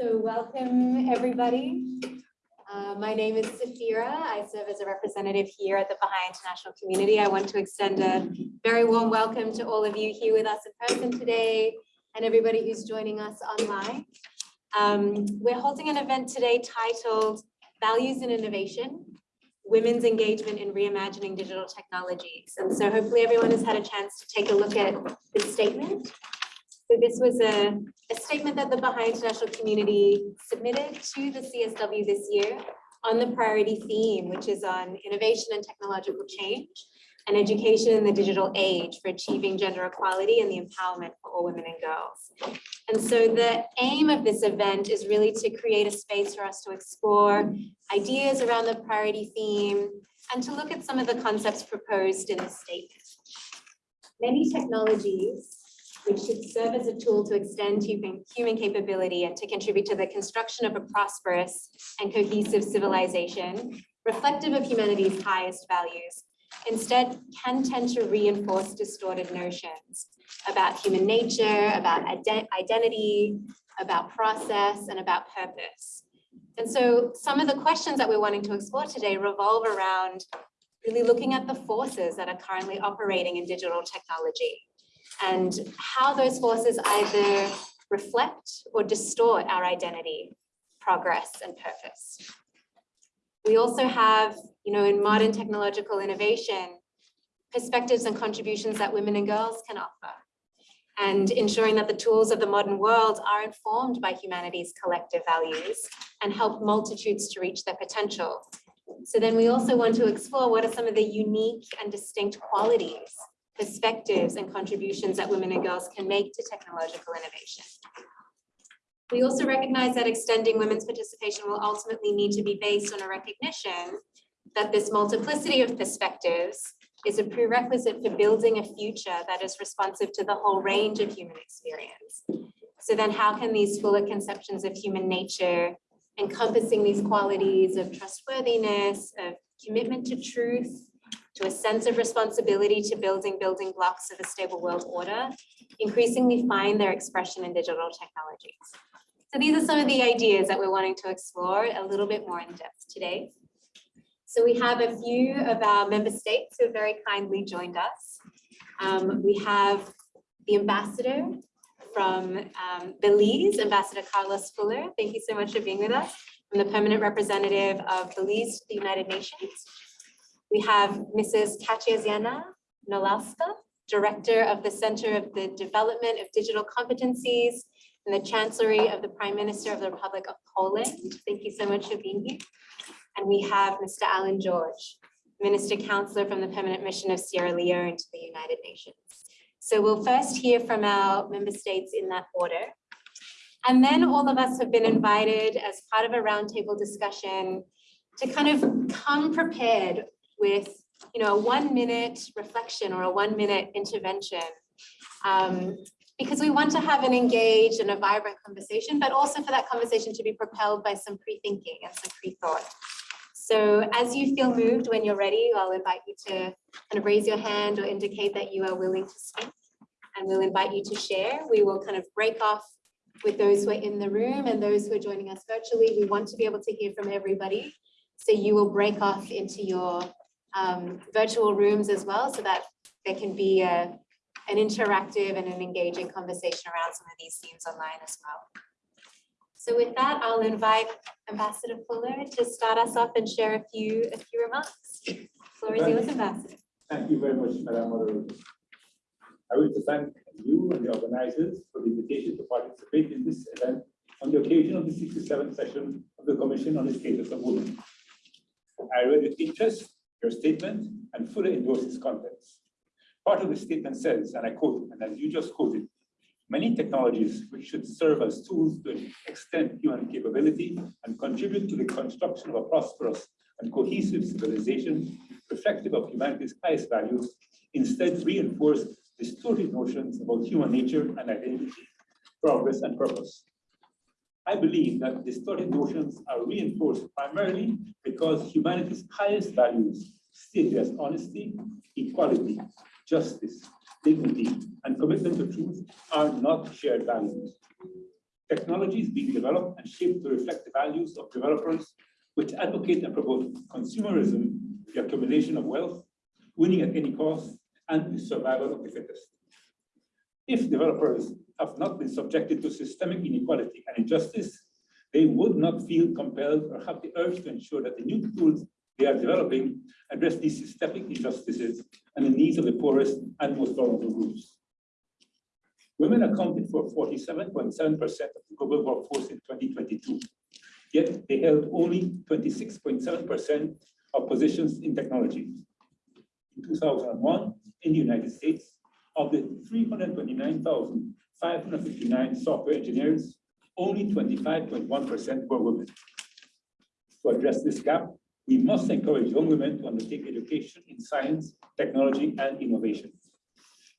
So welcome, everybody. Uh, my name is Safira. I serve as a representative here at the Baha'i International Community. I want to extend a very warm welcome to all of you here with us in person today and everybody who's joining us online. Um, we're holding an event today titled Values in Innovation, Women's Engagement in Reimagining Digital Technologies. And so hopefully everyone has had a chance to take a look at this statement. So this was a, a statement that the Baha'i International Community submitted to the CSW this year on the priority theme, which is on innovation and technological change and education in the digital age for achieving gender equality and the empowerment for all women and girls. And so the aim of this event is really to create a space for us to explore ideas around the priority theme and to look at some of the concepts proposed in the statement. Many technologies which should serve as a tool to extend human, capability and to contribute to the construction of a prosperous and cohesive civilization, reflective of humanity's highest values, instead can tend to reinforce distorted notions about human nature, about ident identity, about process, and about purpose. And so some of the questions that we're wanting to explore today revolve around really looking at the forces that are currently operating in digital technology and how those forces either reflect or distort our identity, progress, and purpose. We also have, you know, in modern technological innovation, perspectives and contributions that women and girls can offer, and ensuring that the tools of the modern world are informed by humanity's collective values and help multitudes to reach their potential. So then we also want to explore what are some of the unique and distinct qualities perspectives and contributions that women and girls can make to technological innovation. We also recognize that extending women's participation will ultimately need to be based on a recognition that this multiplicity of perspectives is a prerequisite for building a future that is responsive to the whole range of human experience. So then how can these fuller conceptions of human nature encompassing these qualities of trustworthiness, of commitment to truth, to a sense of responsibility to building building blocks of a stable world order, increasingly find their expression in digital technologies. So these are some of the ideas that we're wanting to explore a little bit more in depth today. So we have a few of our member states who have very kindly joined us. Um, we have the ambassador from um, Belize, Ambassador Carlos Fuller. Thank you so much for being with us. I'm the permanent representative of Belize to the United Nations. We have Mrs. Katarzyna Nolowska, Director of the Center of the Development of Digital Competencies in the Chancellery of the Prime Minister of the Republic of Poland. Thank you so much for being here. And we have Mr. Alan George, Minister Counselor from the Permanent Mission of Sierra Leone to the United Nations. So we'll first hear from our member states in that order. And then all of us have been invited as part of a roundtable discussion to kind of come prepared with you know, a one minute reflection or a one minute intervention um, because we want to have an engaged and a vibrant conversation, but also for that conversation to be propelled by some pre-thinking and some pre-thought. So as you feel moved when you're ready, I'll invite you to kind of raise your hand or indicate that you are willing to speak and we'll invite you to share. We will kind of break off with those who are in the room and those who are joining us virtually. We want to be able to hear from everybody. So you will break off into your um, virtual rooms as well so that there can be a, an interactive and an engaging conversation around some of these themes online as well. So with that, I'll invite Ambassador Fuller to start us off and share a few a few remarks. Floor is yours, Ambassador. Thank you very much, Madam Moderator. I wish to thank you and the organizers for the invitation to participate in this event on the occasion of the 67th session of the Commission on the Status of Women. I read with interest your statement and fully endorse its contents. Part of the statement says, and I quote, and as you just quoted, many technologies which should serve as tools to extend human capability and contribute to the construction of a prosperous and cohesive civilization reflective of humanity's highest values, instead reinforce distorted notions about human nature and identity, progress and purpose. I believe that distorted notions are reinforced primarily because humanity's highest values, stated as honesty, equality, justice, dignity, and commitment to truth, are not shared values. Technology is being developed and shaped to reflect the values of developers which advocate and promote consumerism, the accumulation of wealth, winning at any cost, and the survival of the fittest. If developers have not been subjected to systemic inequality and injustice, they would not feel compelled or have the urge to ensure that the new tools they are developing address these systemic injustices and the needs of the poorest and most vulnerable groups. Women accounted for 47.7% of the global workforce in 2022, yet they held only 26.7% of positions in technology. In 2001, in the United States, of the 329,559 software engineers, only 25.1% were women. To address this gap, we must encourage young women to undertake education in science, technology, and innovation.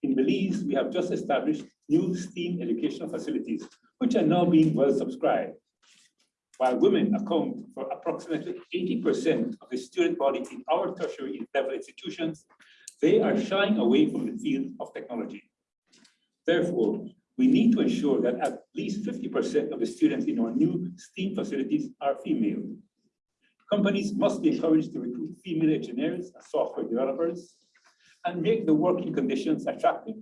In Belize, we have just established new STEAM educational facilities, which are now being well subscribed. While women account for approximately 80% of the student body in our tertiary level institutions, they are shying away from the field of technology. Therefore, we need to ensure that at least 50% of the students in our new STEAM facilities are female. Companies must be encouraged to recruit female engineers and software developers and make the working conditions attractive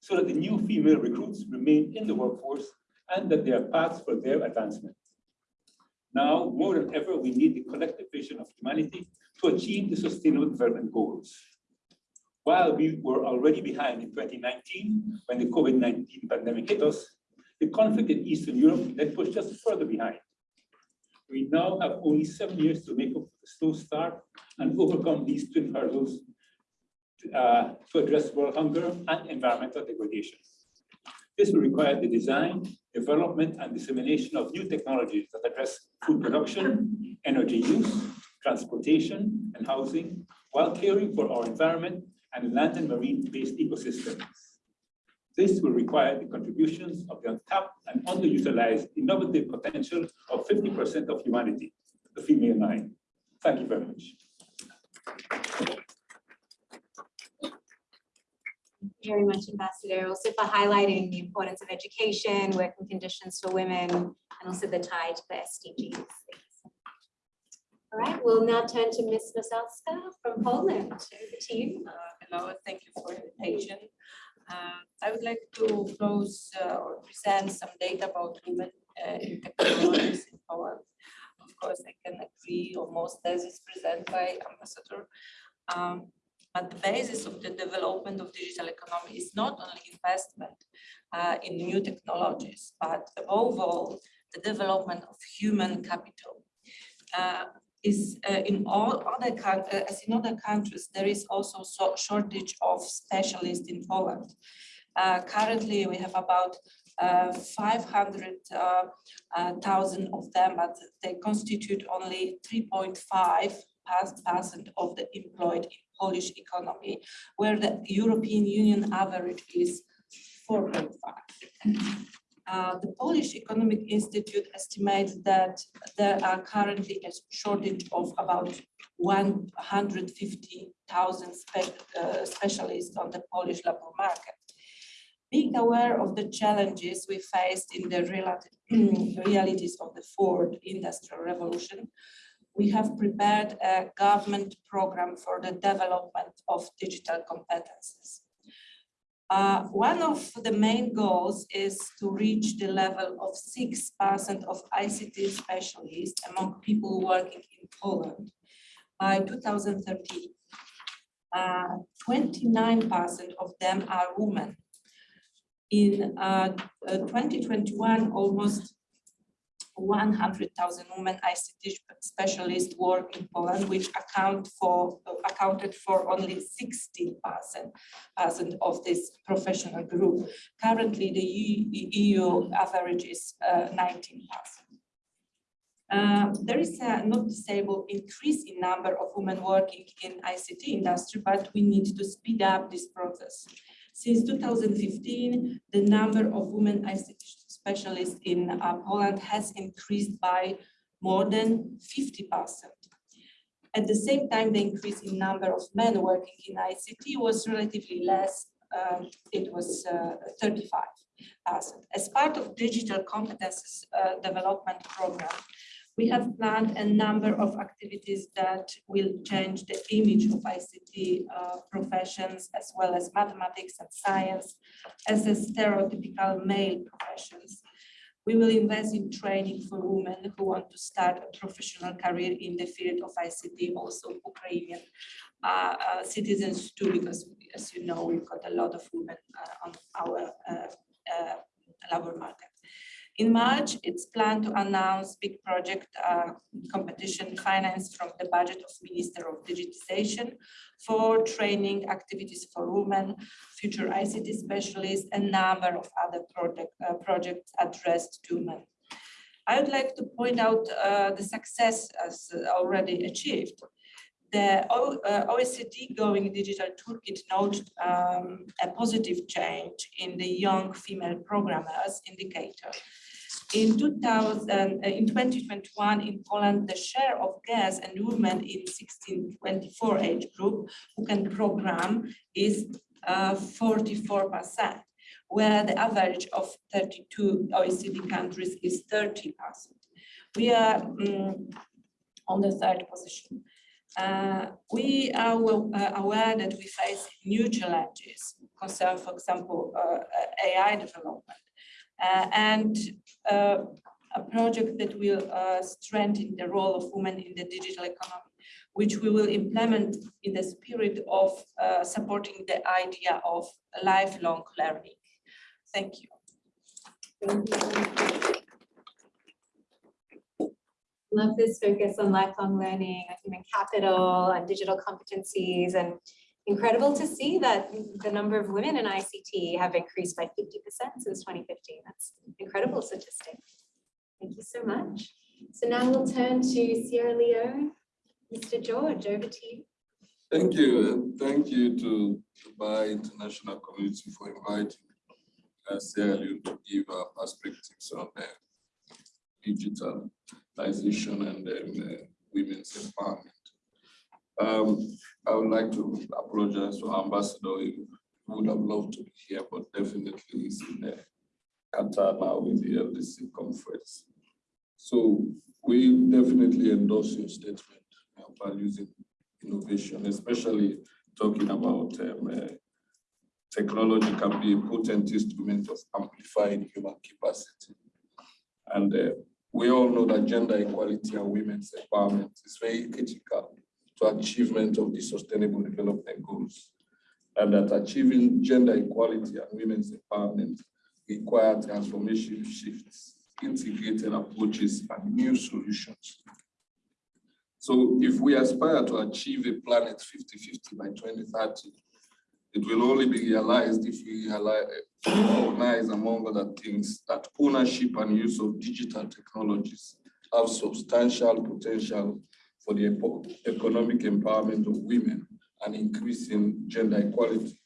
so that the new female recruits remain in the workforce and that there are paths for their advancement. Now, more than ever, we need the collective vision of humanity to achieve the Sustainable Development Goals. While we were already behind in 2019, when the COVID-19 pandemic hit us, the conflict in Eastern Europe then pushed us further behind. We now have only seven years to make up the slow start and overcome these twin hurdles uh, to address world hunger and environmental degradation. This will require the design, development, and dissemination of new technologies that address food production, energy use, transportation, and housing, while caring for our environment and land and marine-based ecosystems. This will require the contributions of the untapped and underutilized innovative potential of 50% of humanity, the female mind. Thank you very much. very much, Ambassador, also for highlighting the importance of education, working conditions for women, and also the tie to the SDGs. All right, we'll now turn to Ms. Masalska from Poland. Over to you. Uh, hello, thank you for the invitation. Uh, I would like to close uh, or present some data about women uh, in technologies in Poland. Of course, I can agree on most theses presented by Ambassador. Um, but the basis of the development of digital economy is not only investment uh, in new technologies, but above all, the development of human capital. Uh, is uh, in all other countries, uh, as in other countries, there is also so shortage of specialists in Poland. Uh, currently, we have about uh, 500,000 of them, but they constitute only 3.5 percent of the employed in Polish economy, where the European Union average is 4.5. Uh, the Polish Economic Institute estimates that there are currently a shortage of about 150,000 spe uh, specialists on the Polish labor market. Being aware of the challenges we faced in the realities of the fourth industrial revolution, we have prepared a government program for the development of digital competences. Uh, one of the main goals is to reach the level of 6% of ICT specialists among people working in Poland by 2030. 29% uh, of them are women. In uh, uh 2021, almost 100,000 women ICT specialists work in Poland, which account for accounted for only 60 percent of this professional group. Currently, the EU average is uh, 19 percent. Uh, there is a noticeable increase in number of women working in ICT industry, but we need to speed up this process. Since 2015, the number of women ICT specialists in uh, Poland has increased by more than 50%. At the same time, the increase in number of men working in ICT was relatively less. Um, it was uh, 35 As part of digital competences uh, development program, we have planned a number of activities that will change the image of ICT uh, professions as well as mathematics and science as a stereotypical male professions. We will invest in training for women who want to start a professional career in the field of ICT, also Ukrainian uh, uh, citizens too, because as you know, we've got a lot of women uh, on our uh, uh, labor market. In March, it's planned to announce big project uh, competition financed from the budget of Minister of Digitization for training activities for women, future ICT specialists, and number of other project, uh, projects addressed to women. I would like to point out uh, the success as already achieved. The O- uh, OECD Going Digital Toolkit noted um, a positive change in the young female programmers indicator. In 2000, uh, in 2021 in Poland, the share of girls and women in 16-24 age group who can program is uh, 44%, where the average of 32 OECD countries is 30%. We are um, on the third position. Uh, we are well, uh, aware that we face new challenges concern, for example, uh, AI development. Uh, and uh, a project that will uh, strengthen the role of women in the digital economy, which we will implement in the spirit of supporting the idea of lifelong learning. Thank you. Love this focus on lifelong learning, human capital, on digital competencies, and incredible to see that the number of women in ICT have increased by 50% since 2015. That's incredible statistic. Thank you so much. So now we'll turn to Sierra Leone. Mr. George, over to you. Thank you. and Thank you to the Baha'i International Community for inviting uh, Sierra Leone to give our perspectives on uh, digitalization and um, uh, women's empowerment. Um, I would like to apologize to Ambassador. He would have loved to be here, but definitely he's in uh, Qatar now with the LDC conference. So we definitely endorse your statement about using innovation, especially talking about um, uh, technology can be a potent instrument of amplifying human capacity. And uh, we all know that gender equality and women's empowerment is very critical to achievement of the Sustainable Development Goals, and that achieving gender equality and women's empowerment require transformation shifts, integrated approaches, and new solutions. So if we aspire to achieve a planet 50-50 by 2030, it will only be realized if we recognize, among other things, that ownership and use of digital technologies have substantial potential for the economic empowerment of women and increasing gender equality.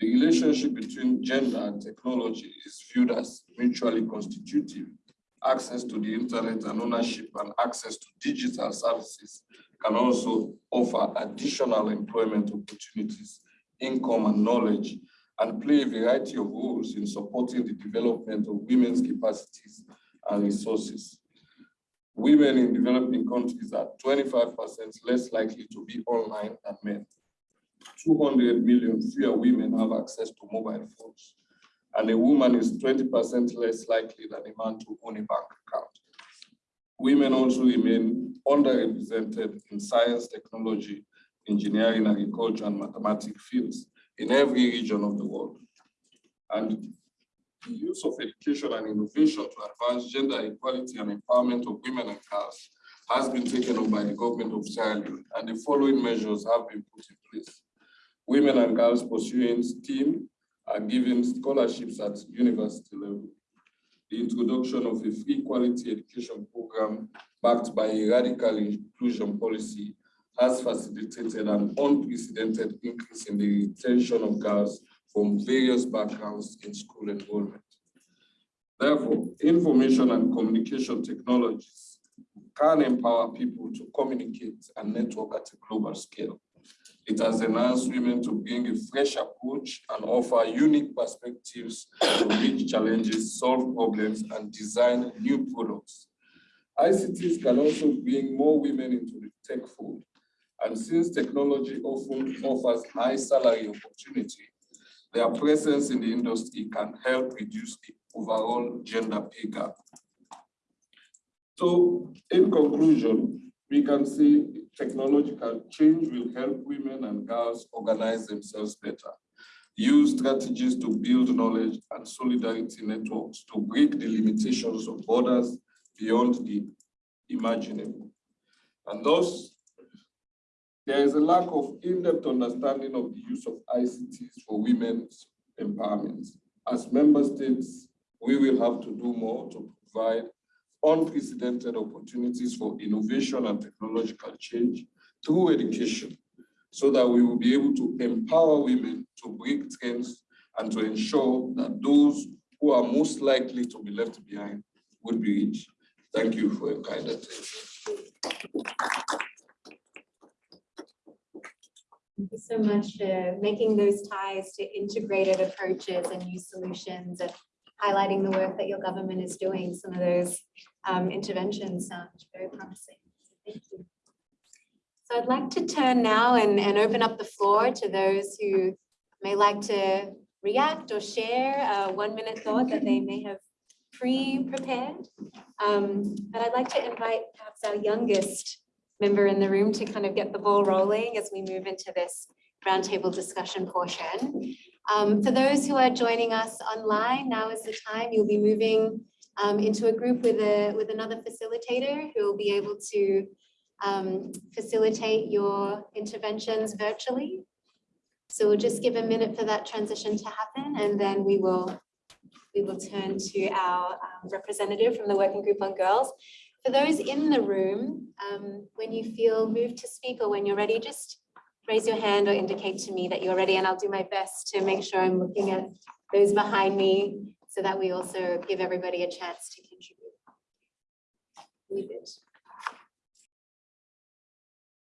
The relationship between gender and technology is viewed as mutually constitutive. Access to the internet and ownership and access to digital services can also offer additional employment opportunities, income and knowledge, and play a variety of roles in supporting the development of women's capacities and resources women in developing countries are 25% less likely to be online than men. 200 million fewer women have access to mobile phones, and a woman is 20% less likely than a man to own a bank account. Women also remain underrepresented in science, technology, engineering, agriculture, and mathematics fields in every region of the world. And the use of education and innovation to advance gender equality and empowerment of women and girls has been taken up by the government of Sierra Leone, and the following measures have been put in place. Women and girls pursuing STEAM are given scholarships at university level. The introduction of a free quality education program backed by a radical inclusion policy has facilitated an unprecedented increase in the retention of girls from various backgrounds in school enrollment. Therefore, information and communication technologies can empower people to communicate and network at a global scale. It has enhanced women to bring a fresh approach and offer unique perspectives to reach challenges, solve problems, and design new products. ICTs can also bring more women into the tech fold. And since technology often offers high salary opportunity, their presence in the industry can help reduce the overall gender pay gap. So in conclusion, we can see technological change will help women and girls organize themselves better, use strategies to build knowledge and solidarity networks to break the limitations of borders beyond the imaginable. And thus, there is a lack of in-depth understanding of the use of ICTs for women's empowerment. As member states, we will have to do more to provide unprecedented opportunities for innovation and technological change through education so that we will be able to empower women to break trends and to ensure that those who are most likely to be left behind would be reached. Thank you for your kind attention. Thank you so much for making those ties to integrated approaches and new solutions and highlighting the work that your government is doing. Some of those um, interventions sound very promising. Thank you. So I'd like to turn now and, and open up the floor to those who may like to react or share a one-minute thought that they may have pre-prepared. Um, But I'd like to invite perhaps our youngest member in the room to kind of get the ball rolling as we move into this roundtable discussion portion. Um, for those who are joining us online, now is the time you'll be moving um, into a group with a with another facilitator who will be able to um, facilitate your interventions virtually. So we'll just give a minute for that transition to happen and then we will we will turn to our um, representative from the Working Group on Girls. For those in the room, um, when you feel moved to speak or when you're ready, just raise your hand or indicate to me that you're ready and I'll do my best to make sure I'm looking at those behind me so that we also give everybody a chance to contribute.